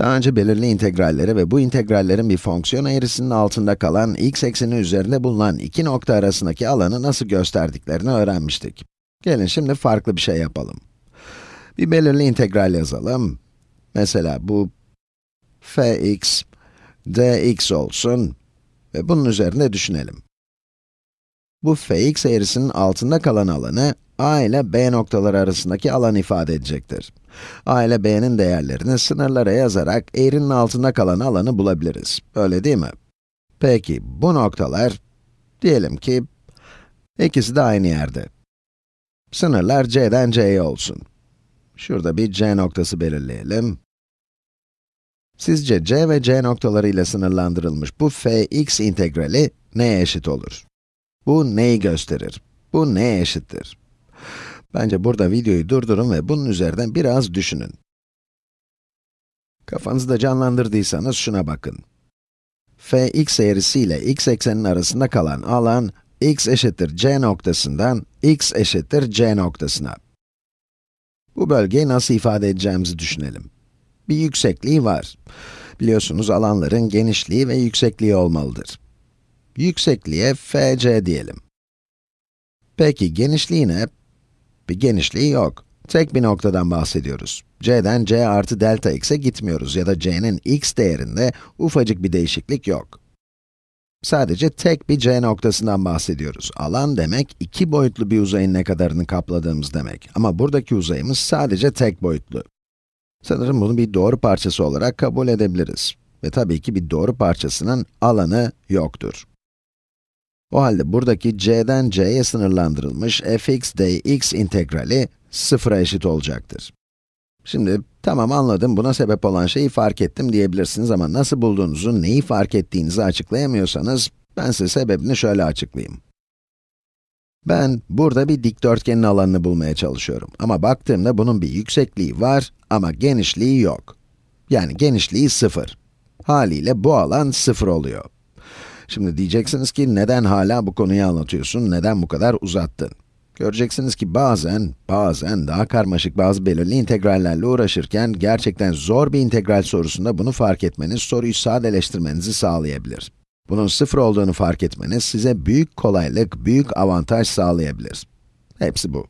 Daha önce belirli integralleri ve bu integrallerin bir fonksiyon eğrisinin altında kalan x ekseni üzerinde bulunan iki nokta arasındaki alanı nasıl gösterdiklerini öğrenmiştik. Gelin şimdi farklı bir şey yapalım. Bir belirli integral yazalım. Mesela bu fx dx olsun ve bunun üzerinde düşünelim. Bu fx eğrisinin altında kalan alanı a ile b noktaları arasındaki alan ifade edecektir. a ile b'nin değerlerini sınırlara yazarak eğrinin altında kalan alanı bulabiliriz. Öyle değil mi? Peki, bu noktalar, diyelim ki, ikisi de aynı yerde. Sınırlar c'den c'ye olsun. Şurada bir c noktası belirleyelim. Sizce c ve c noktaları ile sınırlandırılmış bu fx integrali neye eşit olur? Bu neyi gösterir? Bu neye eşittir? Bence burada videoyu durdurun ve bunun üzerinden biraz düşünün. Kafanızda canlandırdıysanız şuna bakın. fx eğrisi ile x eksenin arasında kalan alan, x eşittir c noktasından x eşittir c noktasına. Bu bölgeyi nasıl ifade edeceğimizi düşünelim. Bir yüksekliği var. Biliyorsunuz alanların genişliği ve yüksekliği olmalıdır. Yüksekliğe fc diyelim. Peki genişliği ne? Bir genişliği yok. Tek bir noktadan bahsediyoruz. c'den c artı delta x'e gitmiyoruz ya da c'nin x değerinde ufacık bir değişiklik yok. Sadece tek bir c noktasından bahsediyoruz. Alan demek, iki boyutlu bir uzayın ne kadarını kapladığımız demek. Ama buradaki uzayımız sadece tek boyutlu. Sanırım bunu bir doğru parçası olarak kabul edebiliriz. Ve tabii ki bir doğru parçasının alanı yoktur. O halde buradaki c'den c'ye sınırlandırılmış fx dx integrali sıfıra eşit olacaktır. Şimdi, tamam anladım, buna sebep olan şeyi fark ettim diyebilirsiniz ama nasıl bulduğunuzu, neyi fark ettiğinizi açıklayamıyorsanız, ben size sebebini şöyle açıklayayım. Ben, burada bir dikdörtgenin alanını bulmaya çalışıyorum. Ama baktığımda bunun bir yüksekliği var ama genişliği yok. Yani genişliği sıfır. Haliyle bu alan sıfır oluyor. Şimdi diyeceksiniz ki, neden hala bu konuyu anlatıyorsun, neden bu kadar uzattın? Göreceksiniz ki bazen, bazen daha karmaşık bazı belirli integrallerle uğraşırken, gerçekten zor bir integral sorusunda bunu fark etmeniz, soruyu sadeleştirmenizi sağlayabilir. Bunun sıfır olduğunu fark etmeniz, size büyük kolaylık, büyük avantaj sağlayabilir. Hepsi bu.